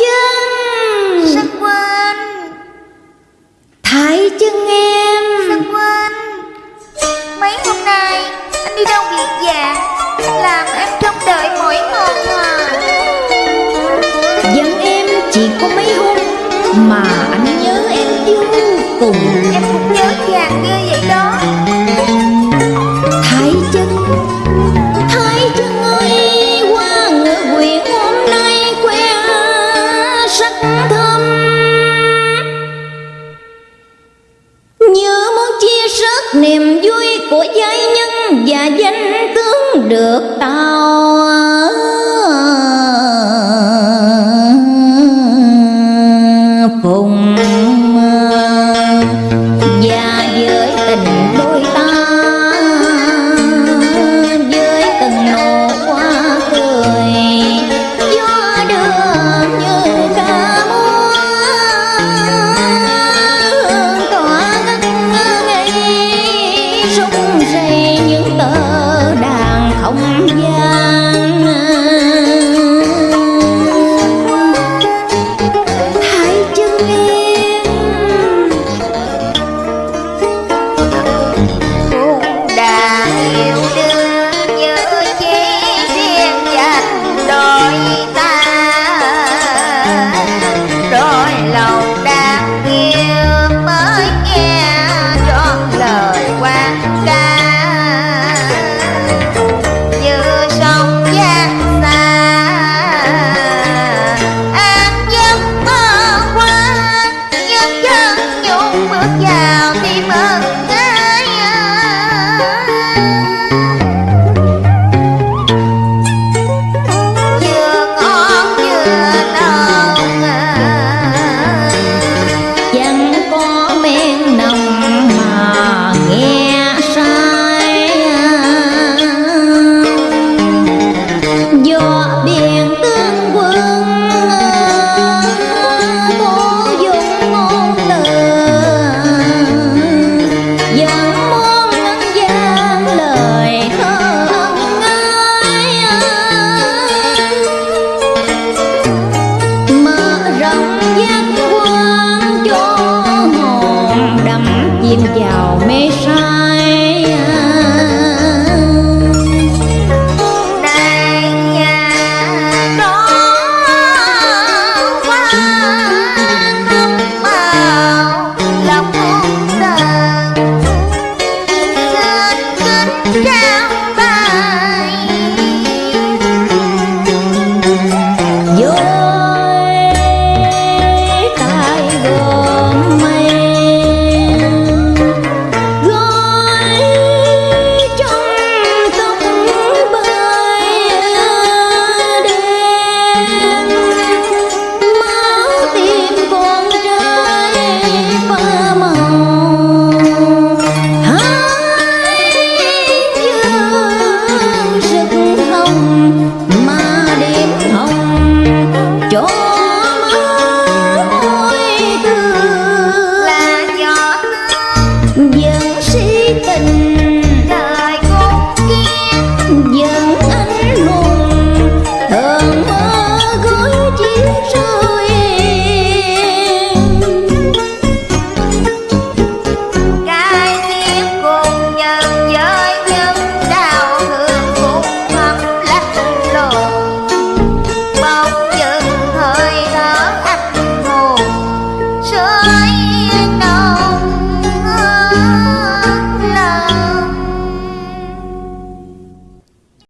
chân Sắc quên Thái chân em. Sắc quên Mấy hôm nay anh đi đâu việc già, Làm em trông đợi mỗi một mà. Dẫn em chỉ có mấy hôm Mà anh nhớ em vô cùng. niềm vui của giai nhân và danh tướng được tạo. rung rề những tờ đàn không gian. rong